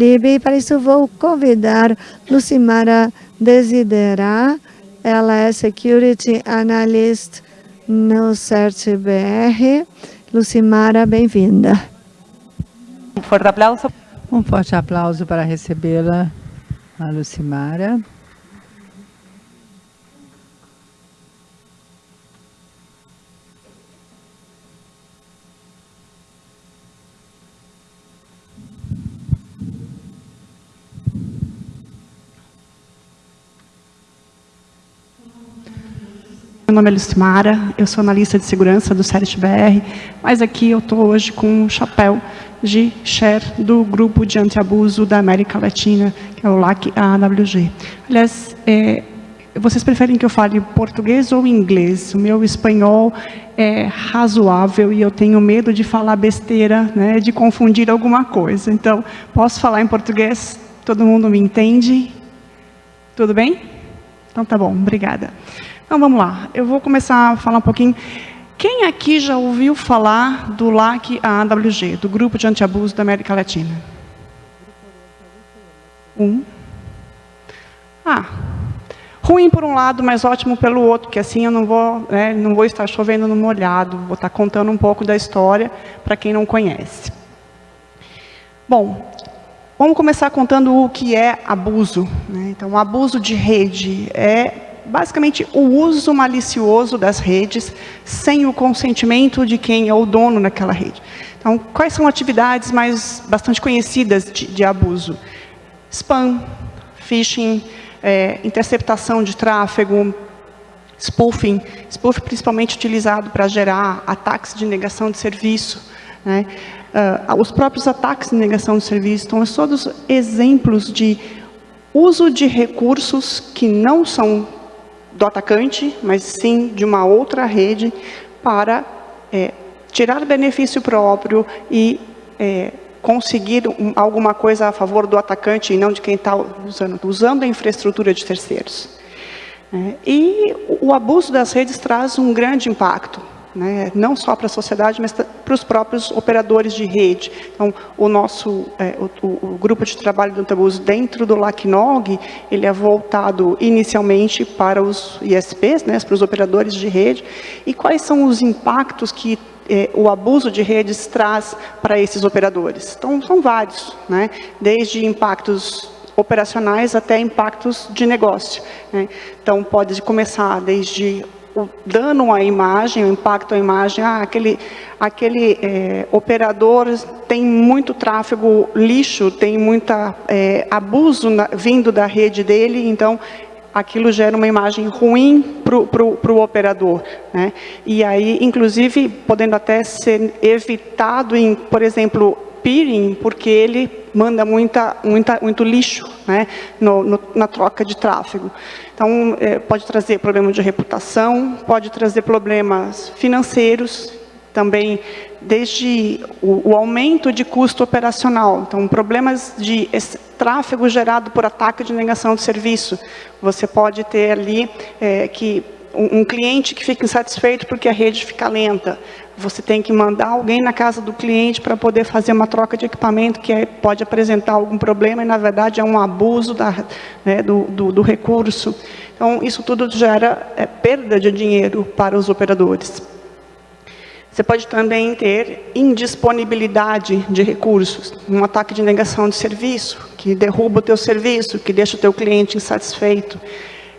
E para isso vou convidar Lucimara Desidera, ela é Security Analyst no CERT-BR. Lucimara, bem-vinda. Um forte aplauso. Um forte aplauso para recebê-la, a Lucimara. Meu nome é Lucimara, eu sou analista de segurança do CERT-BR, mas aqui eu estou hoje com um chapéu de share do grupo de antiabuso da América Latina, que é o LAC-AWG. Aliás, é, vocês preferem que eu fale português ou inglês? O meu espanhol é razoável e eu tenho medo de falar besteira, né, de confundir alguma coisa. Então, posso falar em português? Todo mundo me entende? Tudo bem? Então tá bom, obrigada. Então vamos lá, eu vou começar a falar um pouquinho. Quem aqui já ouviu falar do LAC AWG, do Grupo de Antiabuso da América Latina? Um. Ah, ruim por um lado, mas ótimo pelo outro, que assim eu não vou, né, não vou estar chovendo no molhado, vou estar contando um pouco da história para quem não conhece. Bom, vamos começar contando o que é abuso. Né? Então, abuso de rede é basicamente o uso malicioso das redes sem o consentimento de quem é o dono daquela rede. Então, quais são atividades mais bastante conhecidas de, de abuso? Spam, phishing, é, interceptação de tráfego, spoofing, spoofing principalmente utilizado para gerar ataques de negação de serviço, né? Uh, os próprios ataques de negação de serviço, então, são todos exemplos de uso de recursos que não são do atacante, mas sim de uma outra rede para é, tirar benefício próprio e é, conseguir um, alguma coisa a favor do atacante e não de quem está usando, usando a infraestrutura de terceiros. É, e o abuso das redes traz um grande impacto né? não só para a sociedade, mas para os próprios operadores de rede. Então, o nosso é, o, o, grupo de trabalho do Antabus dentro do LACNOG, ele é voltado inicialmente para os ISPs, né, para os operadores de rede, e quais são os impactos que é, o abuso de redes traz para esses operadores. Então, são vários, né? desde impactos operacionais até impactos de negócio. Né? Então, pode começar desde o dano à imagem, o impacto à imagem, ah, aquele, aquele é, operador tem muito tráfego lixo, tem muito é, abuso na, vindo da rede dele, então aquilo gera uma imagem ruim para o operador. Né? E aí, inclusive, podendo até ser evitado em, por exemplo, peering, porque ele manda muita, muita, muito lixo né, no, no, na troca de tráfego. Então, é, pode trazer problemas de reputação, pode trazer problemas financeiros, também desde o, o aumento de custo operacional. Então, problemas de tráfego gerado por ataque de negação de serviço. Você pode ter ali é, que um, um cliente que fica insatisfeito porque a rede fica lenta. Você tem que mandar alguém na casa do cliente para poder fazer uma troca de equipamento que é, pode apresentar algum problema e, na verdade, é um abuso da, né, do, do, do, recurso. Então, isso tudo gera é, perda de dinheiro para os operadores. Você pode também ter indisponibilidade de recursos, um ataque de negação de serviço, que derruba o teu serviço, que deixa o teu cliente insatisfeito.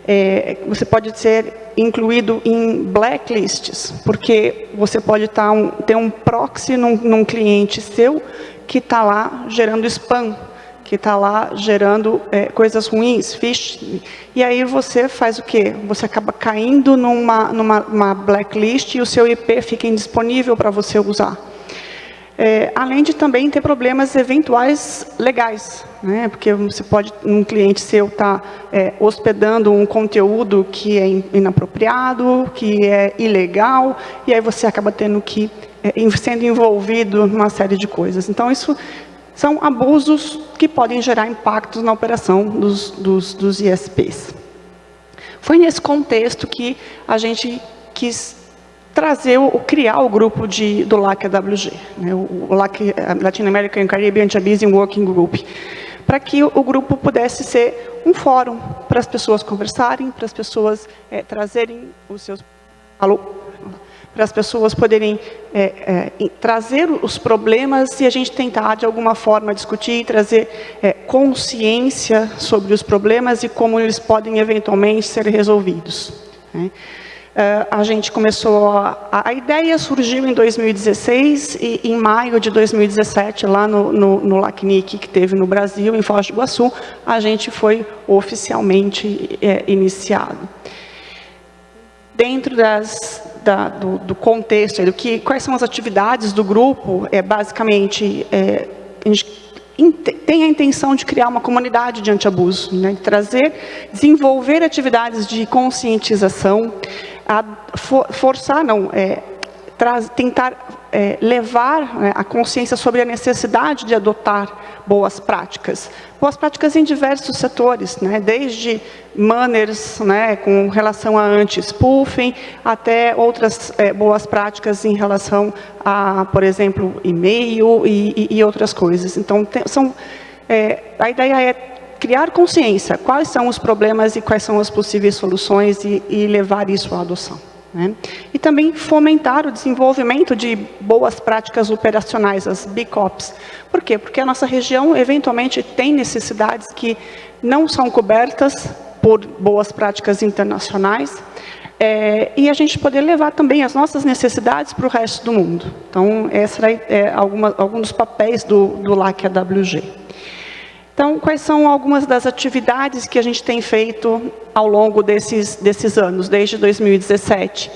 É, você pode ser incluído em blacklists, porque você pode tá um, ter um proxy num, num cliente seu que está lá gerando spam, que está lá gerando é, coisas ruins, phishing. E aí você faz o quê? Você acaba caindo numa, numa blacklist e o seu IP fica indisponível para você usar. É, além de também ter problemas eventuais legais, né? porque você pode, um cliente seu está é, hospedando um conteúdo que é inapropriado, que é ilegal, e aí você acaba tendo que, é, sendo envolvido numa série de coisas. Então, isso são abusos que podem gerar impactos na operação dos, dos, dos ISPs. Foi nesse contexto que a gente quis trazer, o, criar o grupo de, do LAC-AWG, né, o, o LAC, Latin American Caribbean Anti-Abusing Working Group. para que o grupo pudesse ser um fórum para as pessoas conversarem, para as pessoas é, trazerem os seus... Alô? Para as pessoas poderem é, é, trazer os problemas e a gente tentar, de alguma forma, discutir e trazer é, consciência sobre os problemas e como eles podem, eventualmente, ser resolvidos. Né? Uh, a gente começou, a, a, ideia surgiu em 2016 e em maio de 2017, lá no, no, no LACNIC que teve no Brasil, em Foz do Iguaçu, a gente foi oficialmente é, iniciado. Dentro das, da, do, do, contexto, do que, quais são as atividades do grupo, é, basicamente, é, a gente tem a intenção de criar uma comunidade de antiabuso, né, de trazer, desenvolver atividades de conscientização, a for, forçar, não, é, tentar é, levar né, a consciência sobre a necessidade de adotar boas práticas. Boas práticas em diversos setores, né, desde manners né, com relação a anti-spoofing, até outras é, boas práticas em relação a, por exemplo, e-mail e, e, e, outras coisas. Então, tem, são, é, a ideia é criar consciência, quais são os problemas e quais são as possíveis soluções e, e levar isso à adoção. Né? E também fomentar o desenvolvimento de boas práticas operacionais, as BICOPs. Por quê? Porque a nossa região, eventualmente, tem necessidades que não são cobertas por boas práticas internacionais, é, e a gente poder levar também as nossas necessidades para o resto do mundo. Então, esse é alguma, algum dos papéis do, do LAC AWG. Então, quais são algumas das atividades que a gente tem feito ao longo desses, desses anos, desde 2017? Uh,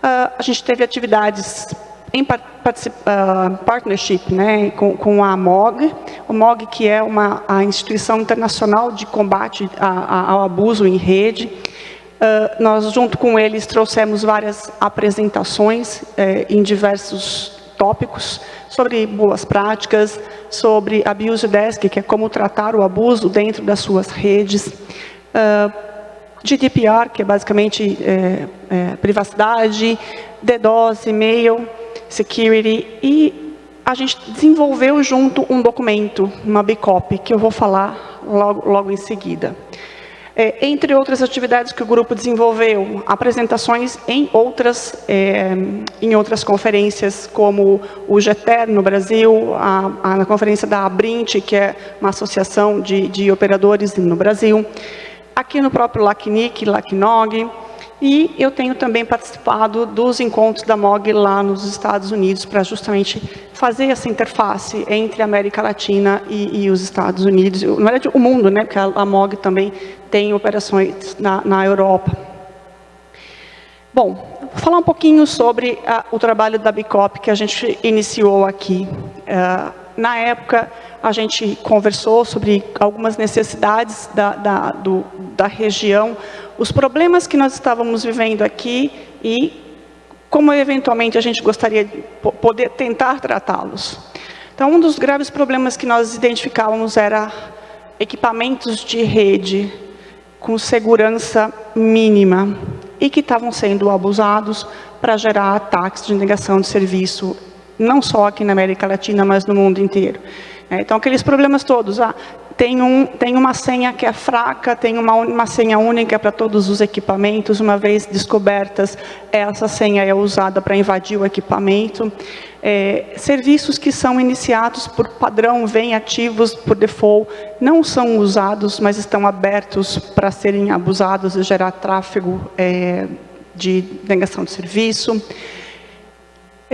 ah, a gente teve atividades em uh, partnership né, com, com, a MOG, o MOG que é uma, a instituição internacional de combate a, a, ao abuso em rede. Uh, nós, junto com eles, trouxemos várias apresentações eh, em diversos tópicos sobre boas práticas, sobre Abuse Desk, que é como tratar o abuso dentro das suas redes, uh, GDPR, que é basicamente é, é, privacidade, DDoS, e-mail, security, e a gente desenvolveu junto um documento, uma BICOP, que eu vou falar logo, logo em seguida. É, entre outras atividades que o grupo desenvolveu, apresentações em outras, é, em outras conferências, como o GETER no Brasil, a, a, conferência da Abrint, que é uma associação de, de operadores no Brasil, aqui no próprio LACNIC, LACNOG, e eu tenho também participado dos encontros da MOG lá nos Estados Unidos para justamente fazer essa interface entre a América Latina e, e os Estados Unidos, na verdade o mundo, né, porque a, MOG também tem operações na, na Europa. Bom, vou falar um pouquinho sobre a, o trabalho da Bicop que a gente iniciou aqui. Uh, na época, a gente conversou sobre algumas necessidades da, da, do, da região, os problemas que nós estávamos vivendo aqui e como eventualmente a gente gostaria de poder tentar tratá-los. Então, um dos graves problemas que nós identificávamos era equipamentos de rede com segurança mínima e que estavam sendo abusados para gerar ataques de negação de serviço, não só aqui na América Latina, mas no mundo inteiro. É, então, aqueles problemas todos, ah, tem, um, tem uma senha que é fraca, tem uma, uma senha única para todos os equipamentos, uma vez descobertas, essa senha é usada para invadir o equipamento. É, serviços que são iniciados por padrão, vêm ativos por default, não são usados, mas estão abertos para serem abusados e gerar tráfego é, de negação de serviço.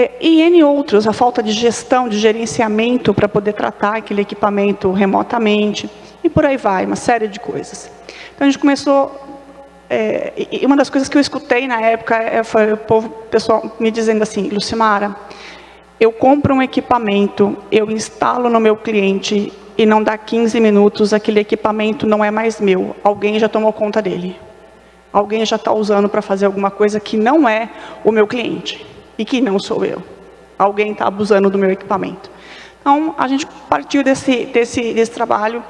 É, e N outros, a falta de gestão, de gerenciamento para poder tratar aquele equipamento remotamente, e por aí vai, uma série de coisas. Então a gente começou, é, e uma das coisas que eu escutei na época é, foi o povo, pessoal me dizendo assim, Lucimara, eu compro um equipamento, eu instalo no meu cliente e não dá 15 minutos, aquele equipamento não é mais meu, alguém já tomou conta dele. Alguém já está usando para fazer alguma coisa que não é o meu cliente e que não sou eu. Alguém está abusando do meu equipamento. Então, a gente partiu desse, desse, desse trabalho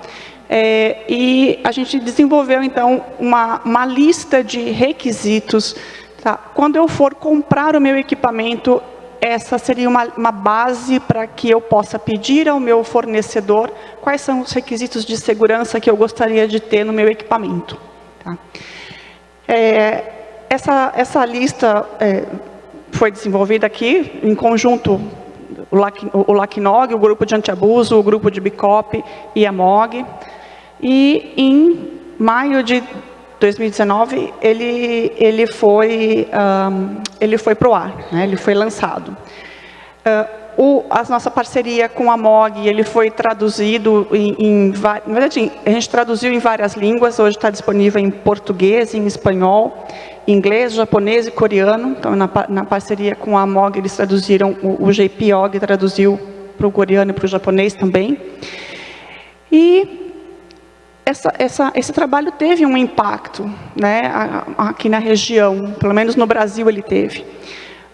é, e a gente desenvolveu, então, uma, uma lista de requisitos. Tá? Quando eu for comprar o meu equipamento, essa seria uma, uma base para que eu possa pedir ao meu fornecedor quais são os requisitos de segurança que eu gostaria de ter no meu equipamento. Tá? É, essa, essa lista é, foi desenvolvida aqui em conjunto o, o LACNOG, o grupo de antiabuso, o grupo de BICOP e a MOG. E em maio de 2019, ele, ele foi, um, ele foi para o ar, né? ele foi lançado. Uh, o, a nossa parceria com a MOG, ele foi traduzido em, em, na verdade, a gente traduziu em várias línguas, hoje está disponível em português, em espanhol, inglês, japonês e coreano. Então, na, na parceria com a MOG, eles traduziram, o, o JPOG traduziu para o coreano e para o japonês também. E essa, essa, esse trabalho teve um impacto né, aqui na região, pelo menos no Brasil ele teve.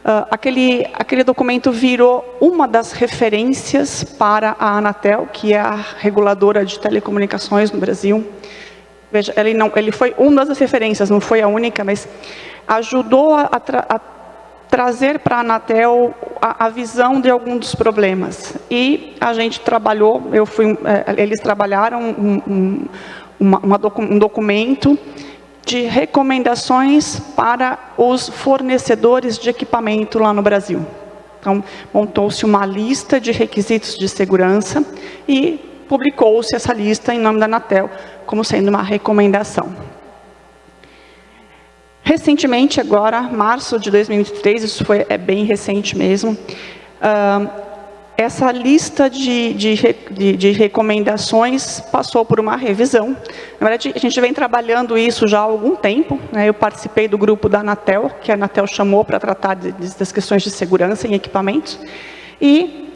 Uh, aquele, aquele documento virou uma das referências para a Anatel, que é a reguladora de telecomunicações no Brasil. Veja, ele, não, ele foi uma das referências, não foi a única, mas ajudou a, tra a trazer para a Anatel a, a, visão de alguns dos problemas. E a gente trabalhou, eu fui, é, eles trabalharam um, um, uma, uma docu um documento de recomendações para os fornecedores de equipamento lá no Brasil. Então, montou-se uma lista de requisitos de segurança e publicou-se essa lista em nome da Anatel, como sendo uma recomendação. Recentemente, agora, março de 2023, isso foi, é bem recente mesmo, uh, essa lista de, de, de, de, recomendações passou por uma revisão. Na verdade, a gente vem trabalhando isso já há algum tempo. Né? Eu participei do grupo da Anatel, que a Anatel chamou para tratar das questões de segurança em equipamentos. E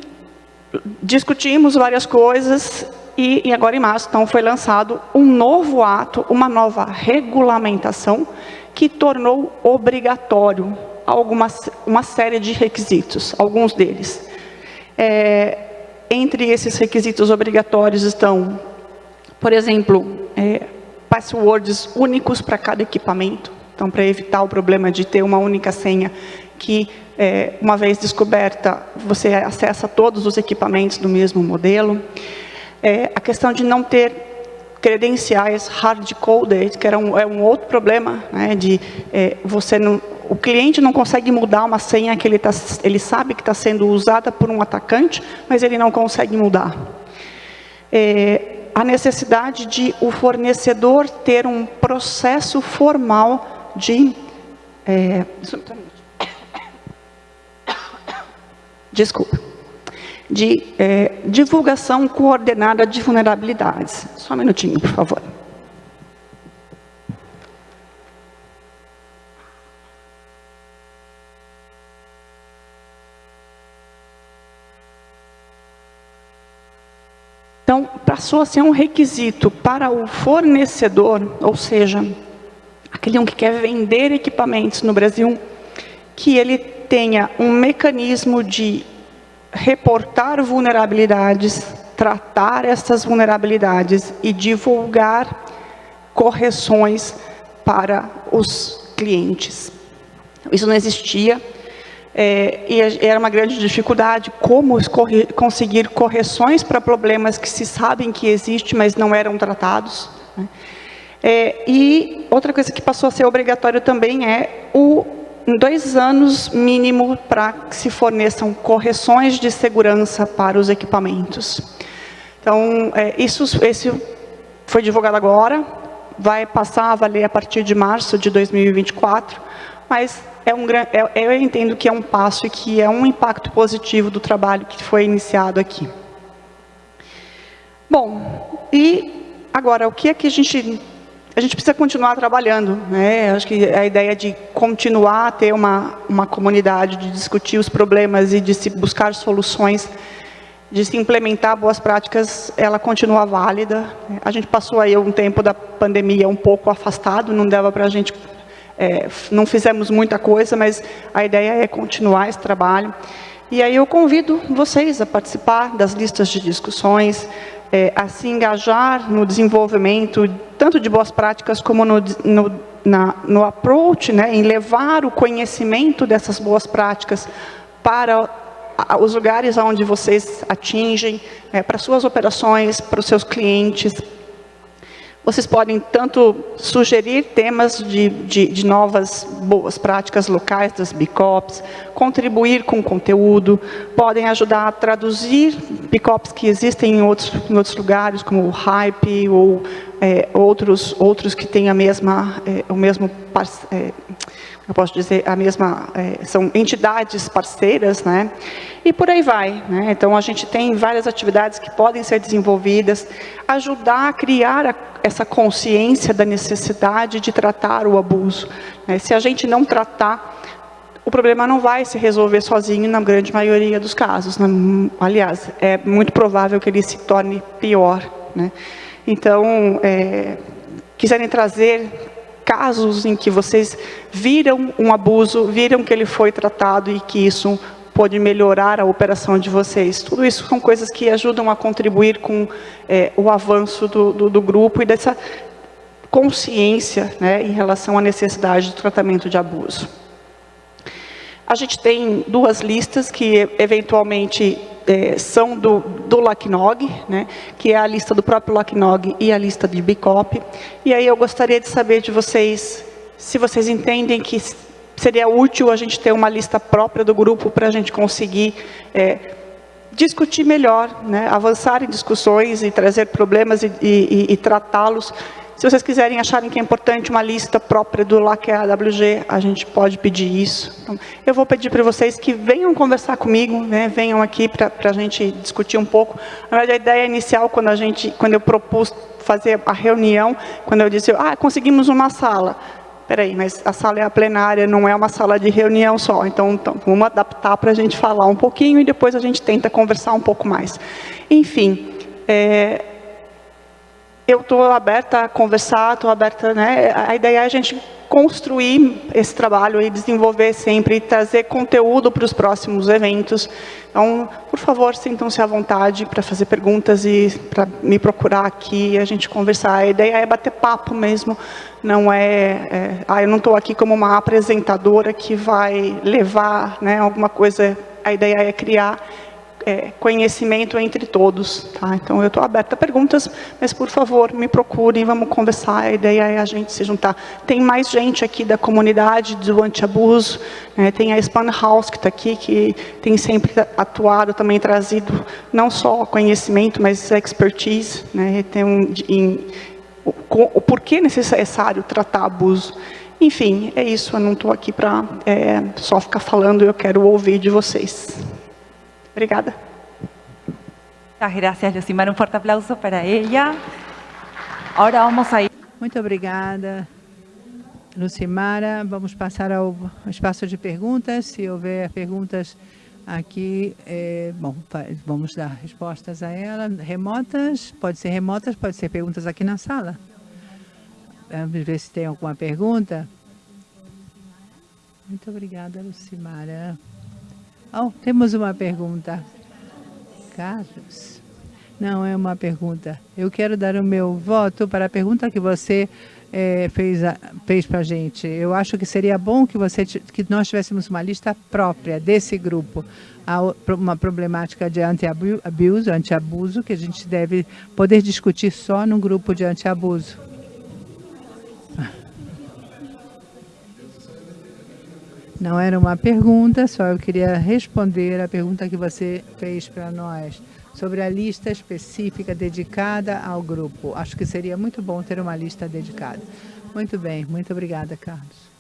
discutimos várias coisas e, e agora em março então, foi lançado um novo ato, uma nova regulamentação que tornou obrigatório alguma, uma série de requisitos, alguns deles. É, entre esses requisitos obrigatórios estão, por exemplo, é, passwords únicos para cada equipamento, então para evitar o problema de ter uma única senha que, é, uma vez descoberta, você acessa todos os equipamentos do mesmo modelo. É, a questão de não ter credenciais hard-coded, que era um, é um outro problema, né, de é, você não, o cliente não consegue mudar uma senha que ele, tá, ele sabe que está sendo usada por um atacante, mas ele não consegue mudar. É, a necessidade de o fornecedor ter um processo formal de... É, desculpa de é, divulgação coordenada de vulnerabilidades. Só um minutinho, por favor. Então, passou a ser um requisito para o fornecedor, ou seja, aquele um que quer vender equipamentos no Brasil, que ele tenha um mecanismo de reportar vulnerabilidades, tratar essas vulnerabilidades e divulgar correções para os clientes. Isso não existia é, e era uma grande dificuldade como conseguir correções para problemas que se sabem que existem, mas não eram tratados. Né? É, e outra coisa que passou a ser obrigatório também é o dois anos mínimo para que se forneçam correções de segurança para os equipamentos. Então, é, isso esse foi divulgado agora, vai passar a valer a partir de março de 2024, mas é um, é, eu entendo que é um passo e que é um impacto positivo do trabalho que foi iniciado aqui. Bom, e agora, o que é que a gente a gente precisa continuar trabalhando. Né? Acho que a ideia de continuar a ter uma, uma comunidade, de discutir os problemas e de se buscar soluções, de se implementar boas práticas, ela continua válida. A gente passou aí um tempo da pandemia um pouco afastado, não dava para a gente, é, não fizemos muita coisa, mas a ideia é continuar esse trabalho. E aí eu convido vocês a participar das listas de discussões, é, a se engajar no desenvolvimento tanto de boas práticas como no, no, na, no approach, né, em levar o conhecimento dessas boas práticas para os lugares onde vocês atingem, é, para suas operações, para os seus clientes, vocês podem tanto sugerir temas de, de, de, novas boas práticas locais das BICOPs, contribuir com conteúdo, podem ajudar a traduzir BICOPs que existem em outros, em outros lugares, como o Hype ou é, outros, outros que têm a mesma, é, o mesmo é, eu posso dizer, a mesma, é, são entidades parceiras, né? E por aí vai, né? Então, a gente tem várias atividades que podem ser desenvolvidas, ajudar a criar a, essa consciência da necessidade de tratar o abuso. Né? Se a gente não tratar, o problema não vai se resolver sozinho na grande maioria dos casos. Né? Aliás, é muito provável que ele se torne pior, né? Então, é, quiserem trazer casos em que vocês viram um abuso, viram que ele foi tratado e que isso pode melhorar a operação de vocês. Tudo isso são coisas que ajudam a contribuir com é, o avanço do, do, do, grupo e dessa consciência né, em relação à necessidade do tratamento de abuso. A gente tem duas listas que eventualmente é, são do, do LACNOG, né, que é a lista do próprio LACNOG e a lista de BICOP. E aí eu gostaria de saber de vocês, se vocês entendem que seria útil a gente ter uma lista própria do grupo para a gente conseguir é, discutir melhor, né, avançar em discussões e trazer problemas e, e, e tratá-los se vocês quiserem acharem que é importante uma lista própria do LAC AWG, a gente pode pedir isso. Então, eu vou pedir para vocês que venham conversar comigo, né, venham aqui para a gente discutir um pouco. Na verdade, a ideia inicial, quando, a gente, quando eu propus fazer a reunião, quando eu disse, ah, conseguimos uma sala. Peraí, mas a sala é a plenária, não é uma sala de reunião só. Então, então vamos adaptar para a gente falar um pouquinho e depois a gente tenta conversar um pouco mais. Enfim, é, eu estou aberta a conversar, estou aberta, né? A ideia é a gente construir esse trabalho e desenvolver sempre, e trazer conteúdo para os próximos eventos. Então, por favor, sintam-se à vontade para fazer perguntas e para me procurar aqui e a gente conversar. A ideia é bater papo mesmo, não é... é ah, eu não estou aqui como uma apresentadora que vai levar né, alguma coisa... A ideia é criar é, conhecimento entre todos. Tá? Então, eu estou aberta a perguntas, mas, por favor, me procurem, vamos conversar. A ideia é a gente se juntar. Tem mais gente aqui da comunidade do antiabuso, né? tem a Span House que está aqui, que tem sempre atuado, também trazido não só conhecimento, mas expertise. Né? Tem um, em, o, o porquê necessário tratar abuso. Enfim, é isso, eu não estou aqui para é, só ficar falando, eu quero ouvir de vocês. Obrigada. Muchas gracias, Lucimara. Um forte aplauso para ela. Agora vamos a ir. Muito obrigada, Lucimara. Vamos passar ao espaço de perguntas. Se houver perguntas aqui, é, bom, vamos dar respostas a ela. Remotas, pode ser remotas, pode ser perguntas aqui na sala. Vamos ver se tem alguma pergunta. Muito obrigada, Lucimara. Oh, temos uma pergunta. Carlos? Não, é uma pergunta. Eu quero dar o meu voto para a pergunta que você é, fez, fez para a gente. Eu acho que seria bom que, você, que nós tivéssemos uma lista própria desse grupo. Há uma problemática de anti-abuso, anti-abuso, que a gente deve poder discutir só no grupo de anti-abuso. Não era uma pergunta, só eu queria responder a pergunta que você fez para nós sobre a lista específica dedicada ao grupo. Acho que seria muito bom ter uma lista dedicada. Muito bem, muito obrigada, Carlos.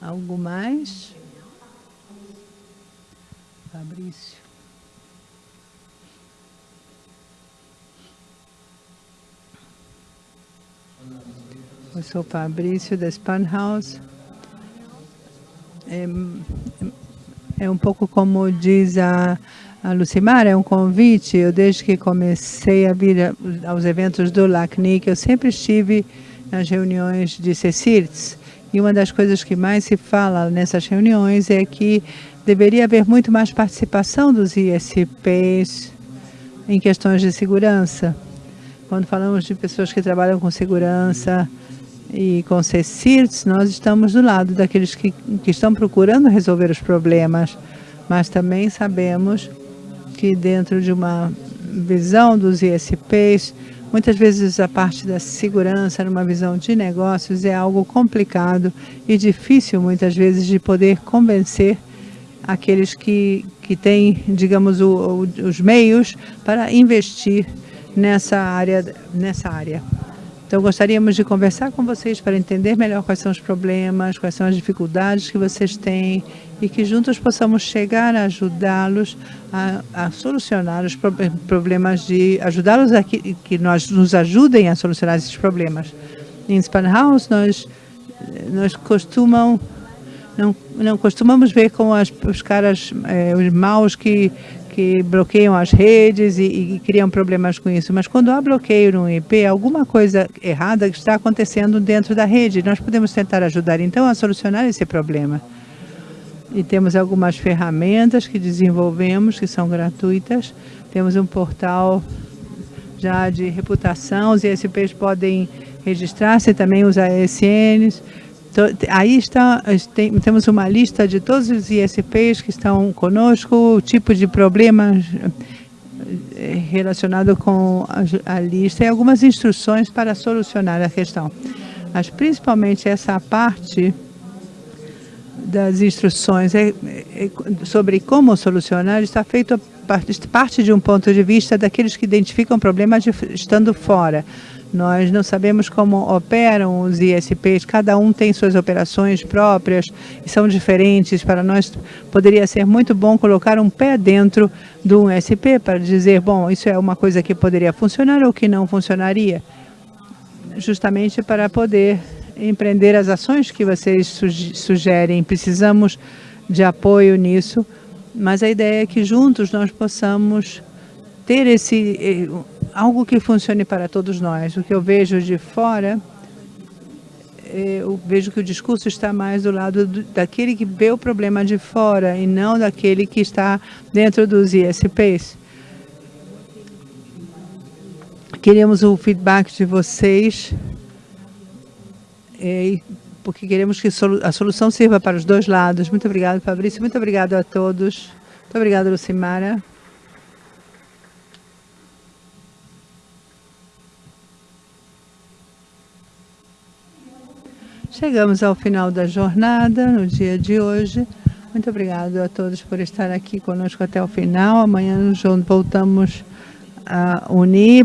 Algo mais? Fabrício. Eu sou Fabrício da Spanhouse. É, é um pouco como diz a, a Lucimar, é um convite. Eu, desde que comecei a vir aos eventos do LACNIC, eu sempre estive nas reuniões de CECIRTS. E uma das coisas que mais se fala nessas reuniões é que deveria haver muito mais participação dos ISPs em questões de segurança. Quando falamos de pessoas que trabalham com segurança, E com CECIRTS, nós estamos do lado daqueles que, que estão procurando resolver os problemas, mas também sabemos que dentro de uma visão dos ISPs, muitas vezes a parte da segurança, numa visão de negócios, é algo complicado e difícil, muitas vezes, de poder convencer aqueles que, que têm, digamos, o, o, os meios para investir nessa área. Nessa área. Então, gostaríamos de conversar com vocês para entender melhor quais são os problemas, quais são as dificuldades que vocês têm e que juntos possamos chegar a ajudá-los a, a, solucionar os problemas de ajudá-los a que, que nós nos ajudem a solucionar esses problemas. Em Spanhouse, nós nós costumam não, não costumamos ver com as, os caras, eh, os maus que que bloqueiam as redes e, e, criam problemas com isso. Mas quando há bloqueio no IP, alguma coisa errada está acontecendo dentro da rede. Nós podemos tentar ajudar, então, a solucionar esse problema. E temos algumas ferramentas que desenvolvemos, que são gratuitas. Temos um portal já de reputação, os ISPs podem registrar-se, também os ASNs. Então, aí está, tem, temos uma lista de todos os ISPs que estão conosco, o tipo de problemas eh, relacionado com a, lista e algumas instruções para solucionar a questão. Mas principalmente essa parte das instruções é, é, sobre como solucionar está feito parte, de um ponto de vista daqueles que identificam problemas de, estando fora. Nós não sabemos como operam os ISPs, cada um tem suas operações próprias e são diferentes. Para nós, poderia ser muito bom colocar um pé dentro de um ISP para dizer, bom, isso é uma coisa que poderia funcionar ou que não funcionaria, justamente para poder empreender as ações que vocês sugerem. Precisamos de apoio nisso, mas a ideia é que juntos nós possamos ter esse eh, algo que funcione para todos nós. O que eu vejo de fora, eh, eu vejo que o discurso está mais do lado do, daquele que vê o problema de fora e não daquele que está dentro dos ISPs. Queremos o feedback de vocês, eh, porque queremos que a solução sirva para os dois lados. Muito obrigado, Fabrício. Muito obrigado a todos. Muito obrigado, Lucimara. Chegamos ao final da jornada, no dia de hoje. Muito obrigado a todos por estar aqui conosco até o final. Amanhã voltamos a unir.